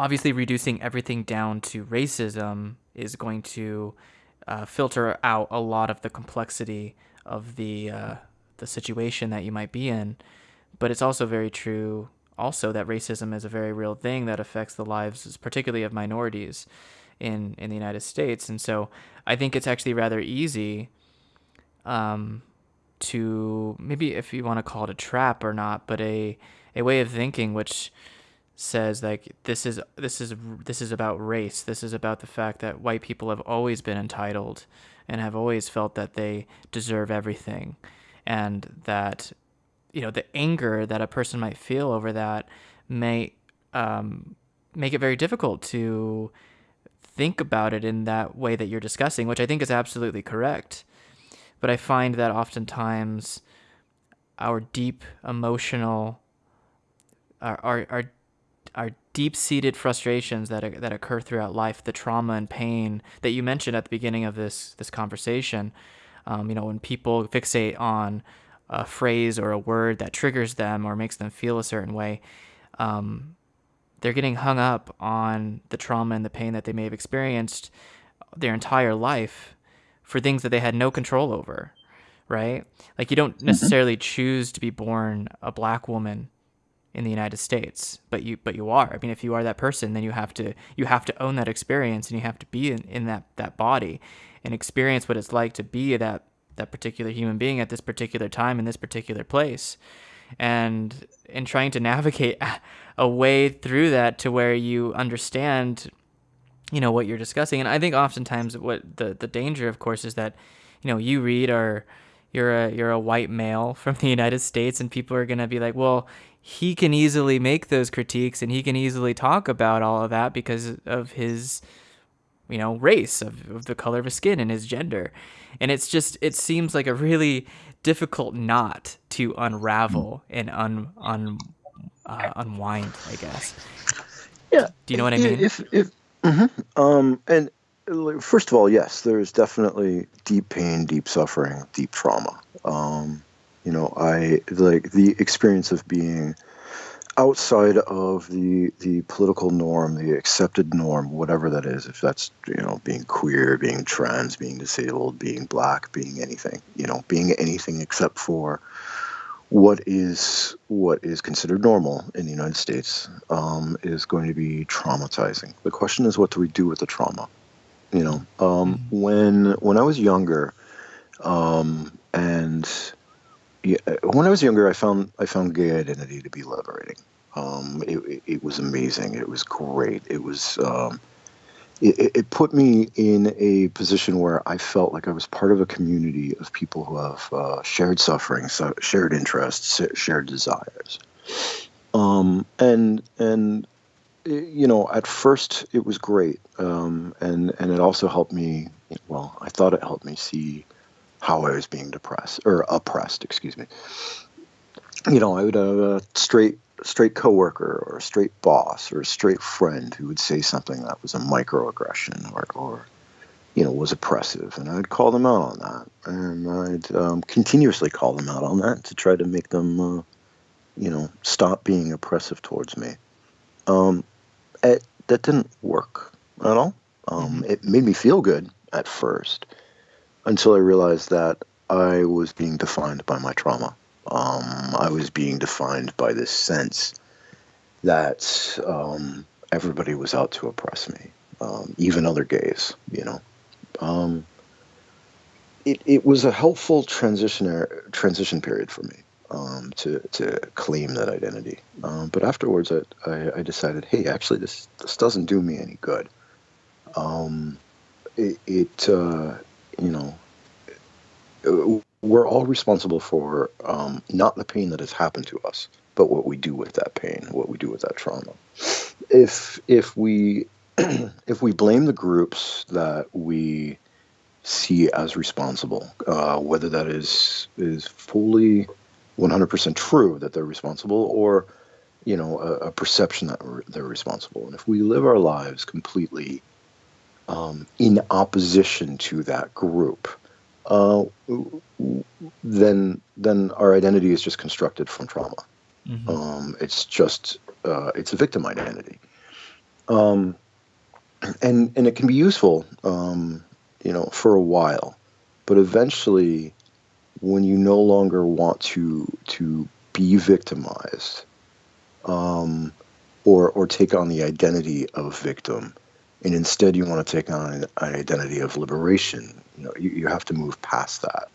obviously reducing everything down to racism is going to uh, filter out a lot of the complexity of the uh, the situation that you might be in. But it's also very true also that racism is a very real thing that affects the lives, particularly of minorities in in the United States. And so I think it's actually rather easy um, to maybe if you want to call it a trap or not, but a a way of thinking which says like this is this is this is about race. This is about the fact that white people have always been entitled and have always felt that they deserve everything and that you know the anger that a person might feel over that may um, make it very difficult to think about it in that way that you're discussing, which I think is absolutely correct. But I find that oftentimes our deep emotional, our our our, our deep-seated frustrations that that occur throughout life, the trauma and pain that you mentioned at the beginning of this this conversation, um, you know, when people fixate on a phrase or a word that triggers them or makes them feel a certain way, um, they're getting hung up on the trauma and the pain that they may have experienced their entire life for things that they had no control over, right? Like you don't mm-hmm. necessarily mm-hmm. choose to be born a black woman in the United States, but you but you are. I mean, if you are that person, then you have to you have to own that experience and you have to be in, in that that body and experience what it's like to be that that particular human being at this particular time in this particular place and in trying to navigate a way through that to where you understand you know what you're discussing and i think oftentimes what the the danger of course is that you know you read or you're a you're a white male from the united states and people are going to be like well he can easily make those critiques and he can easily talk about all of that because of his you know race of, of the color of his skin and his gender. And it's just it seems like a really difficult knot to unravel and un, un uh, unwind i guess. Yeah. Do you know what i mean? if if mm-hmm. um and first of all yes there's definitely deep pain deep suffering deep trauma um you know i like the experience of being outside of the the political norm, the accepted norm, whatever that is, if that's you know being queer, being trans, being disabled, being black, being anything, you know, being anything except for what is what is considered normal in the United States um, is going to be traumatizing. The question is, what do we do with the trauma? You know, um, mm-hmm. when when I was younger, um, and yeah, when I was younger, I found I found gay identity to be liberating. Um, it, it, was amazing. It was great. It was um, it, it, put me in a position where I felt like I was part of a community of people who have uh, shared suffering, so shared interests, shared desires. Um, and and you know, at first it was great, um, and and it also helped me. Well, I thought it helped me see how I was being depressed or oppressed. Excuse me. You know, I would have a straight straight coworker or a straight boss or a straight friend who would say something that was a microaggression or or you know was oppressive, and I'd call them out on that, and I'd um, continuously call them out on that to try to make them, uh, you know, stop being oppressive towards me. Um, it, that didn't work at all. Um, mm-hmm. it made me feel good at first until I realized that I was being defined by my trauma. Um, I was being defined by this sense that um, everybody was out to oppress me, um, even other gays, you know. Um, it, it was a helpful transition transition period for me um, to, to claim that identity. Um, but afterwards, I, I, I, decided, hey, actually, this, this doesn't do me any good. it, it uh, you know, we're all responsible for um, not the pain that has happened to us, but what we do with that pain, what we do with that trauma. If if we if we blame the groups that we see as responsible, uh, whether that is is fully 100% true that they're responsible, or you know a, a perception that they're responsible, and if we live our lives completely um, in opposition to that group, uh, then then our identity is just constructed from trauma. Mm-hmm. Um, it's just uh, it's a victim identity. Um, and and it can be useful, um, you know, for a while, but eventually, when you no longer want to to be victimized, um, or or take on the identity of victim, and instead you want to take on an, an identity of liberation, you know, you, you have to move past that.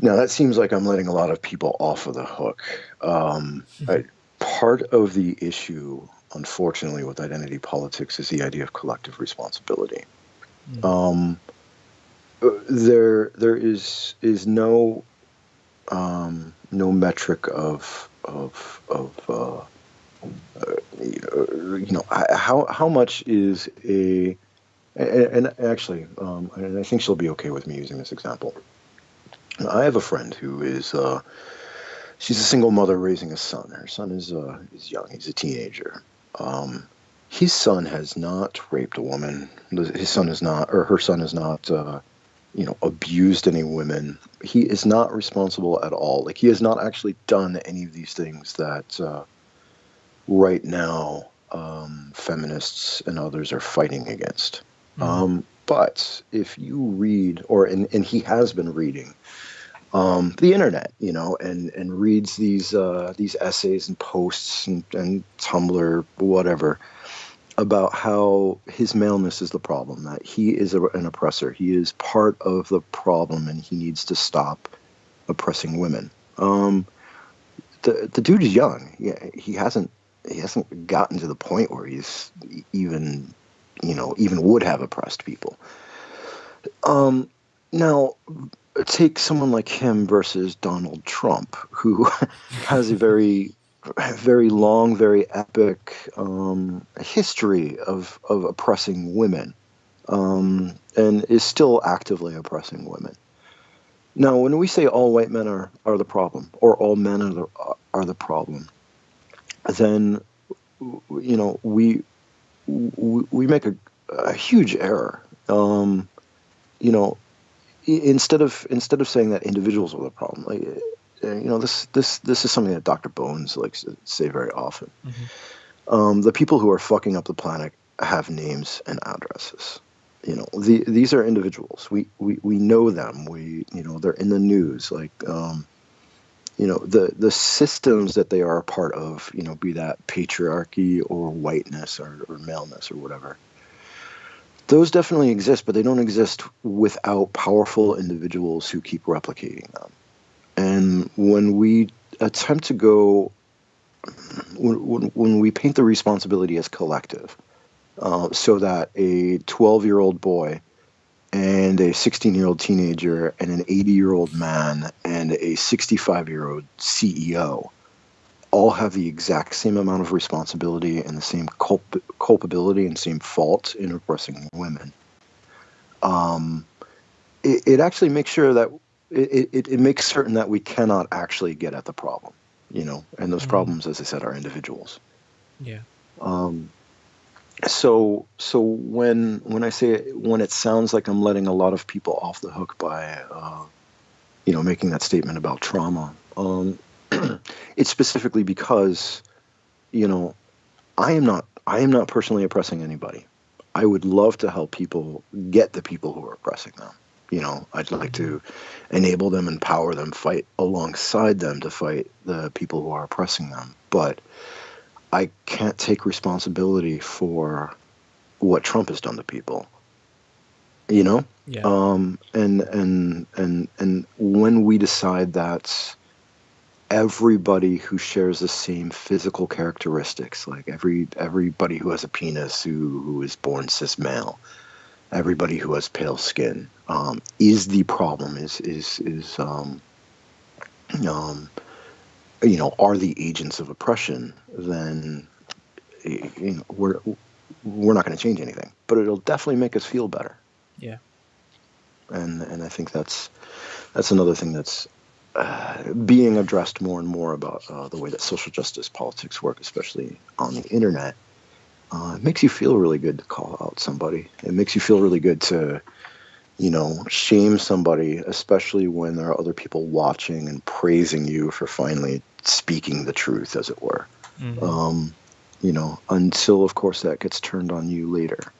Now that seems like I'm letting a lot of people off of the hook. Um, mm-hmm. I, part of the issue, unfortunately, with identity politics is the idea of collective responsibility. Mm-hmm. Um, there, there is is no um, no metric of of of uh, uh, you know how how much is a and, and actually um, and I think she'll be okay with me using this example. I have a friend who is uh, she's a single mother raising a son. Her son is uh, is young. He's a teenager. Um, his son has not raped a woman. His son is not, or her son is not, uh, you know, abused any women. He is not responsible at all. Like he has not actually done any of these things that uh, right now um, feminists and others are fighting against. Mm-hmm. Um, but if you read, or and, and he has been reading um, the internet, you know, and and reads these uh, these essays and posts and, and Tumblr, whatever, about how his maleness is the problem, that he is a, an oppressor, he is part of the problem, and he needs to stop oppressing women. Um, the the dude is young. He, he hasn't he hasn't gotten to the point where he's even you know even would have oppressed people. Um, now take someone like him versus Donald Trump, who has a very, very long, very epic um, history of, of oppressing women um, and is still actively oppressing women. Now, when we say all white men are, are the problem, or all men are the, are the problem, then you know we we, make a, a huge error. Um, you know, instead of instead of saying that individuals are the problem, like you know, this this this is something that Dr. Bones likes to say very often. Mm-hmm. Um, the people who are fucking up the planet have names and addresses. You know, the, these are individuals. We, we we know them. We you know they're in the news. Like um, you know the the systems that they are a part of. You know, be that patriarchy or whiteness or, or maleness or whatever those definitely exist, but they don't exist without powerful individuals who keep replicating them. And when we attempt to go, when, when we paint the responsibility as collective, uh, so that a 12 year old boy and a 16 year old teenager and an 80 year old man and a 65 year old CEO all have the exact same amount of responsibility and the same culp- culpability and same fault in oppressing women. Um, it, it, actually makes sure that it, it, it, makes certain that we cannot actually get at the problem, you know, and those mm-hmm. problems, as I said, are individuals. Yeah. Um, so so when when I say when it sounds like I'm letting a lot of people off the hook by uh, you know making that statement about trauma, um, it's specifically because, you know, I am not I am not personally oppressing anybody. I would love to help people get the people who are oppressing them. You know, I'd like to enable them, empower them, fight alongside them to fight the people who are oppressing them. But I can't take responsibility for what Trump has done to people. You know? Yeah. Um, and and and and when we decide that everybody who shares the same physical characteristics, like every everybody who has a penis who who is born cis male, everybody who has pale skin, um, is the problem. Is is is um, um, you know are the agents of oppression? Then you know we're we're not going to change anything, but it'll definitely make us feel better. Yeah. And and I think that's that's another thing that's uh, being addressed more and more about uh, the way that social justice politics work, especially on the internet, uh, it makes you feel really good to call out somebody. It makes you feel really good to, you know, shame somebody, especially when there are other people watching and praising you for finally speaking the truth, as it were. Mm-hmm. Um, you know, until of course that gets turned on you later.